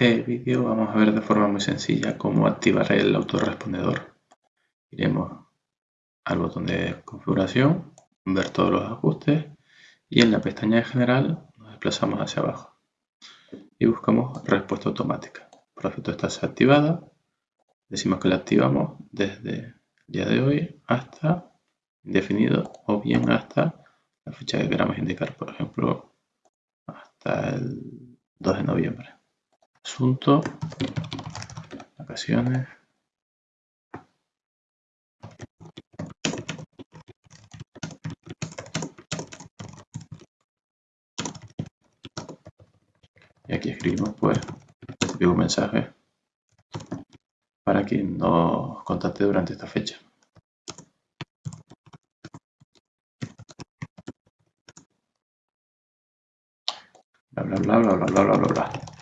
este vídeo vamos a ver de forma muy sencilla cómo activar el autorrespondedor. Iremos al botón de configuración, ver todos los ajustes y en la pestaña de general nos desplazamos hacia abajo y buscamos respuesta automática. Por defecto está desactivada, decimos que la activamos desde el día de hoy hasta indefinido o bien hasta la fecha que queramos indicar, por ejemplo hasta el 2 de noviembre asunto, vacaciones. Y aquí escribimos pues un mensaje para quien nos contacte durante esta fecha. Bla bla bla bla bla bla bla bla.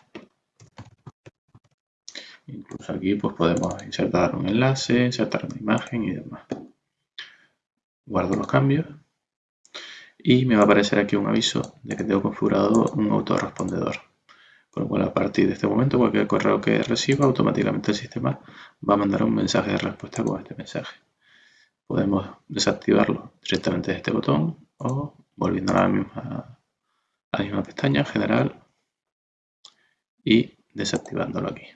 Incluso aquí pues podemos insertar un enlace, insertar una imagen y demás. Guardo los cambios y me va a aparecer aquí un aviso de que tengo configurado un autorrespondedor. Con lo cual a partir de este momento cualquier correo que reciba automáticamente el sistema va a mandar un mensaje de respuesta con este mensaje. Podemos desactivarlo directamente de este botón o volviendo a la misma, a la misma pestaña general y desactivándolo aquí.